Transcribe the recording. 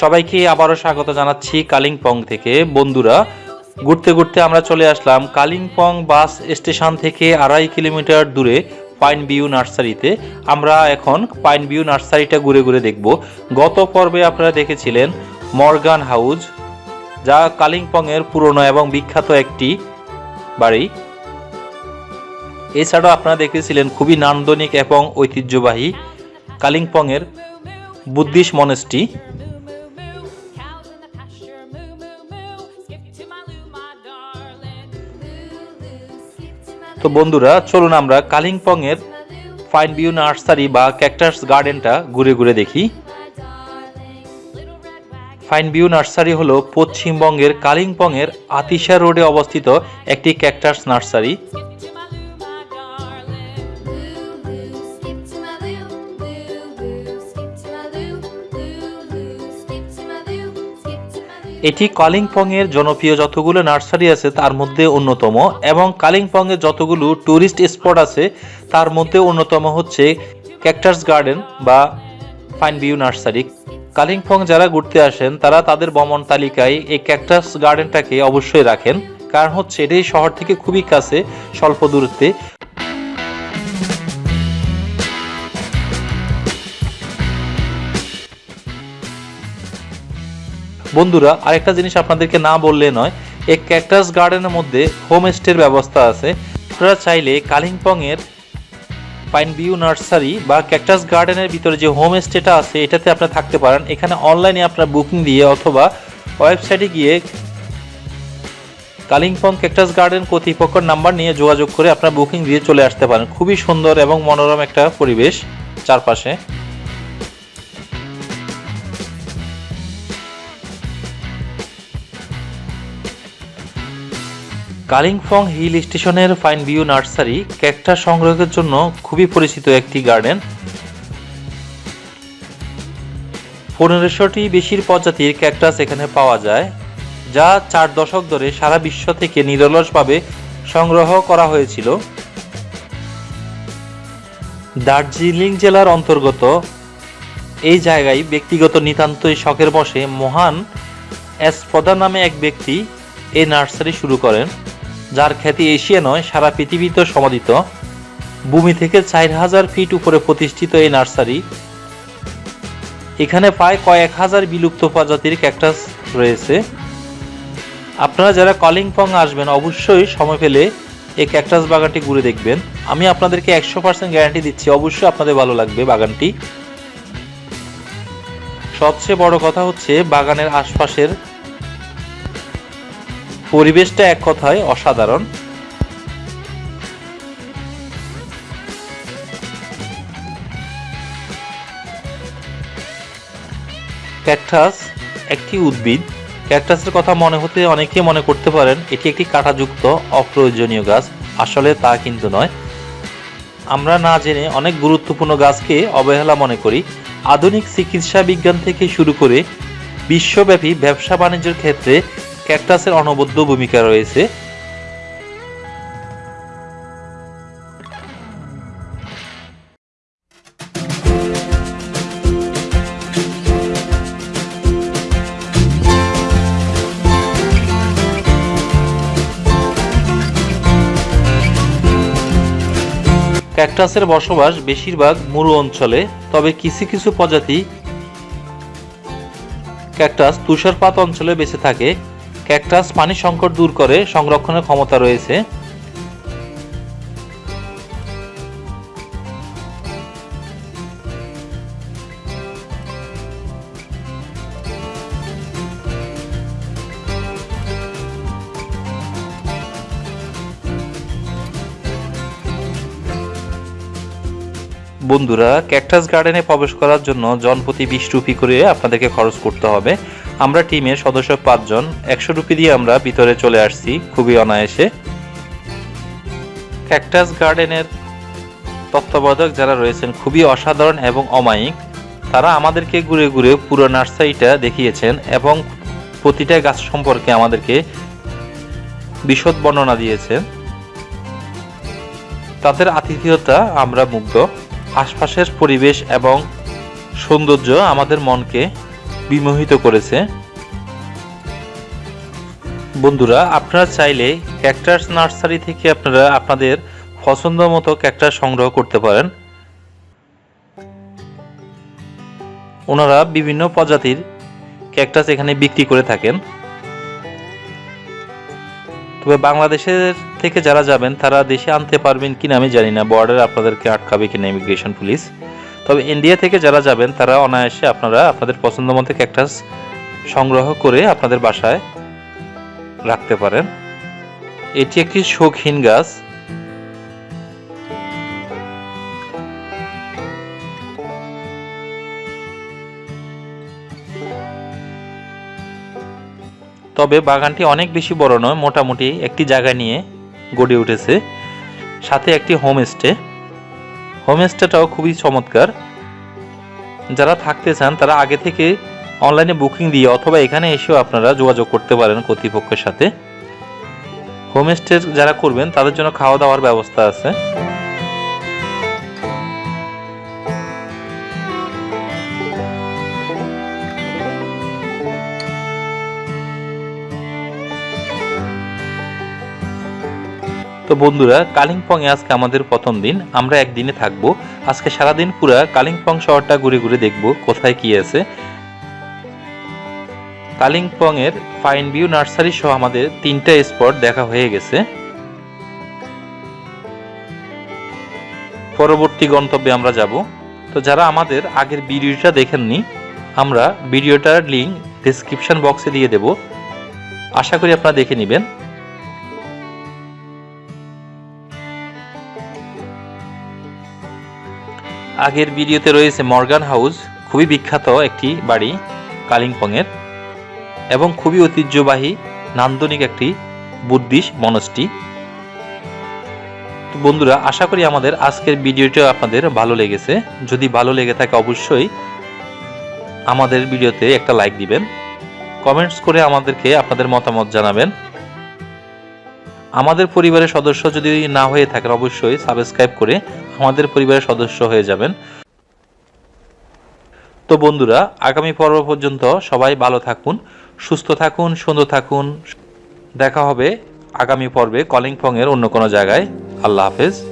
সবাইকে আবারও স্বাগত জানাচ্ছি কালিম্পং থেকে। বন্ধুরা, ঘুরতে ঘুরতে আমরা চলে আসলাম কালিম্পং বাস স্টেশন থেকে আড়াই কিলোমিটার দূরে পাইন ভিউ নার্সারিতে। আমরা এখন পাইন ভিউ নার্সারিটা ঘুরে ঘুরে দেখব। গত পর্বে আপনারা দেখেছিলেন মর্গান হাউস যা কালিম্পংয়ের পুরনো এবং বিখ্যাত একটি বাড়ি। এছাড়াও আপনারা দেখেছিলেন খুবই নান্দনিক এবং ঐতিহ্যবাহী কালিম্পংয়ের বুদ্ধিস্ট মনেস্ট্রি। তো বন্ধুরা, চলুন আমরা কালিম্পংয়ের ফাইন ভিউ নার্সারি বা ক্যাকটাস গার্ডেনটা ঘুরে ঘুরে দেখি। ফাইন ভিউ নার্সারি হলো পশ্চিমবঙ্গের কালিম্পংয়ের আতিশা রোডে অবস্থিত একটি ক্যাকটাস নার্সারি। এটি কালিম্পংয়ের জনপ্রিয় যতগুলো নার্সারি আছে তার মধ্যে অন্যতম এবং কালিম্পংয়ের যতগুলো ট্যুরিস্ট স্পট আছে তার মধ্যে অন্যতম হচ্ছে ক্যাকটাস গার্ডেন বা ফাইন ভিউ নার্সারি। কালিম্পং যারা ঘুরতে আসেন, তারা তাদের ভ্রমণ তালিকায় এই ক্যাকটাস গার্ডেনটাকে অবশ্যই রাখেন। কারণ হচ্ছে এটাই শহর থেকে খুবই কাছে, স্বল্প দূরত্বে। বন্ধুরা, আরেকটা জিনিস আপনাদেরকে না বললে নয়, এই ক্যাকটাস গার্ডেনের মধ্যে হোম হোমস্টের ব্যবস্থা আছে। আপনারা চাইলে কালিম্পংয়ের পাইন ভিউ নার্সারি বা ক্যাকটাস গার্ডেনের ভিতরে যে হোমস্টেটা আছে, এটাতে আপনারা থাকতে পারেন। এখানে অনলাইনে আপনারা বুকিং দিয়ে অথবা ওয়েবসাইটে গিয়ে কালিম্পং ক্যাকটাস গার্ডেন কর্তৃপক্ষের নাম্বার নিয়ে যোগাযোগ করে আপনারা বুকিং দিয়ে চলে আসতে পারেন। খুবই সুন্দর এবং মনোরম একটা পরিবেশ চারপাশে। কালিম্পং হিল স্টেশনের ফাইন ভিউ নার্সারি ক্যাকটাস সংগ্রহের জন্য খুবই পরিচিত একটি গার্ডেন। পনেরোশোটি বেশির প্রজাতির ক্যাকটাস এখানে পাওয়া যায়, যা চার দশক ধরে সারা বিশ্ব থেকে নিরলসভাবে সংগ্রহ করা হয়েছিল। দার্জিলিং জেলার অন্তর্গত এই জায়গায় ব্যক্তিগত নিতান্তই শখের বসে মহান এসপদা নামে এক ব্যক্তি এই নার্সারি শুরু করেন। যার খ্যাতি এশিয়া নয়, সারা পৃথিবীতে সমাদিত। ভূমি থেকে চার হাজার ফিট উপরে প্রতিষ্ঠিত এই নার্সারি। এখানে প্রায় কয়েক হাজার বিলুপ্ত প্রজাতির ক্যাকটাস রয়েছে। আপনারা যারা কলিংপং আসবেন, অবশ্যই সময় পেলে এই ক্যাকটাস বাগানটি ঘুরে দেখবেন। আমি আপনাদেরকে একশো পার্সেন্ট গ্যারান্টি দিচ্ছি, অবশ্যই আপনাদের ভালো লাগবে বাগানটি। সবচেয়ে বড় কথা হচ্ছে বাগানের আশপাশের পরিবেশটা এক কথায় অসাধারণ। ক্যাকটাস একটি উদ্ভিদ। ক্যাকটাসের কথা মনে হতে অনেকে মনে করতে পারেন, এটি একটি কাঁটাযুক্ত, অপ্রয়োজনীয় গাছ। আসলে তা কিন্তু নয়। আমরা না জেনে অনেক গুরুত্বপূর্ণ গাছকে অবহেলা মনে করি। আধুনিক চিকিৎসা বিজ্ঞান থেকে শুরু করে বিশ্বব্যাপী ব্যবসা বাণিজ্যের ক্ষেত্রে ক্যাকটাসের অনবদ্য ভূমিকা রয়েছে। ক্যাকটাসের বসবাস বেশিরভাগ মরু অঞ্চলে, তবে কিছু কিছু প্রজাতি ক্যাকটাস তুষারপাত অঞ্চলে বেঁচে থাকে। ক্যাকটাস পানি সংকট দূর করে, সংরক্ষণের ক্ষমতা রয়েছে। বন্ধুরা, ক্যাকটাস গার্ডেনে প্রবেশ করার জন্য জনপ্রতি বিশ রুপি করে আপনাদেরকে খরচ করতে হবে। আমরা টিমের সদস্য পাঁচজন, একশো রুপি দিয়ে আমরা ভিতরে চলে আসছি, খুবই অনায়াসে। ক্যাকটাস গার্ডেনের তত্ত্বাবধায়ক যারা রয়েছেন, খুবই অসাধারণ এবং অমায়িক, তারা আমাদেরকে ঘুরে ঘুরে পুরো নার্সারিটা দেখিয়েছেন এবং প্রতিটা গাছ সম্পর্কে আমাদেরকে বিশদ বর্ণনা দিয়েছেন। তাদের আতিথেয়তা আমরা মুগ্ধ। আশপাশের পরিবেশ এবং সৌন্দর্য আমাদের মনকে বিমোহিত করেছে। বন্ধুরা, আপনারা চাইলে ক্যাকটাস নার্সারি থেকে আপনারা আপনাদের পছন্দ মতো ক্যাকটাস সংগ্রহ করতে পারেন। ওনারা বিভিন্ন প্রজাতির ক্যাকটাস এখানে বিক্রি করে থাকেন। তবে বাংলাদেশের থেকে যারা যাবেন, তারা দেশে আনতে পারবেন কিনা আমি জানি না। বর্ডার আপনাদেরকে আটকাবে কিনা ইমিগ্রেশন পুলিশ তবে ইন্ডিয়া থেকে যারা যাবেন, তারা অনায়াসে আপনারা আপনাদের পছন্দ মতো ক্যাকটাস সংগ্রহ করে আপনাদের বাসায় রাখতে পারেন। এটি একটি শৌখিন গাছ। তবে বাগানটি অনেক বেশি বড় নয়, মোটামুটি একটি জায়গা নিয়ে গড়ে উঠেছে। সাথে একটি হোমস্টে হোমস্টেটাও খুবই চমৎকার। যারা থাকতে চান, তারা আগে থেকে অনলাইনে বুকিং দিয়ে অথবা এখানে এসেও আপনারা যোগাযোগ করতে পারেন কর্তৃপক্ষের সাথে। হোমস্টে যারা করবেন, তাদের জন্য খাওয়া দাওয়ার ব্যবস্থা আছে। তো বন্ধুরা কালিম্পং এ আজকে আমাদের প্রথম দিন। আমরা একদিনে থাকব। আজকে সারাদিন পুরা কালিম্পং শহরটা ঘুরে ঘুরে দেখব, কোথায় কি আছে। কালিম্পং এর ফাইন ভিউ নার্সারি সহ আমাদের তিনটা স্পট দেখা হয়ে গেছে। পরবর্তী গন্তব্যে আমরা যাব। তো যারা আমাদের আগের ভিডিওটা দেখেননি, আমরা ভিডিওটার লিংক ডেসক্রিপশন বক্সে দিয়ে দেব। আশা করি আপনারা দেখে নেবেন। আগের ভিডিওতে রয়েছে মর্গান হাউস, খুবই বিখ্যাত একটি বাড়ি কালিম্পংয়ের, এবং খুবই ঐতিহ্যবাহী, নান্দনিক একটি বুদ্ধিস্ট মনস্টি তো বন্ধুরা, আশা করি আমাদের আজকের ভিডিওটা আপনাদের ভালো লেগেছে। যদি ভালো লেগে থাকে অবশ্যই আমাদের ভিডিওতে একটা লাইক দিবেন। কমেন্টস করে আমাদেরকে আপনাদের মতামত জানাবেন। আমাদের পরিবারের সদস্য যদি না হয়ে থাকেন, অবশ্যই সাবস্ক্রাইব করে আমাদের পরিবারের সদস্য হয়ে যাবেন। তো বন্ধুরা, আগামী পর্ব পর্যন্ত সবাই ভালো থাকুন, সুস্থ থাকুন, সুন্দর থাকুন। দেখা হবে আগামী পর্বে কলিংফং এর অন্য কোনো জায়গায়। আল্লাহ হাফেজ।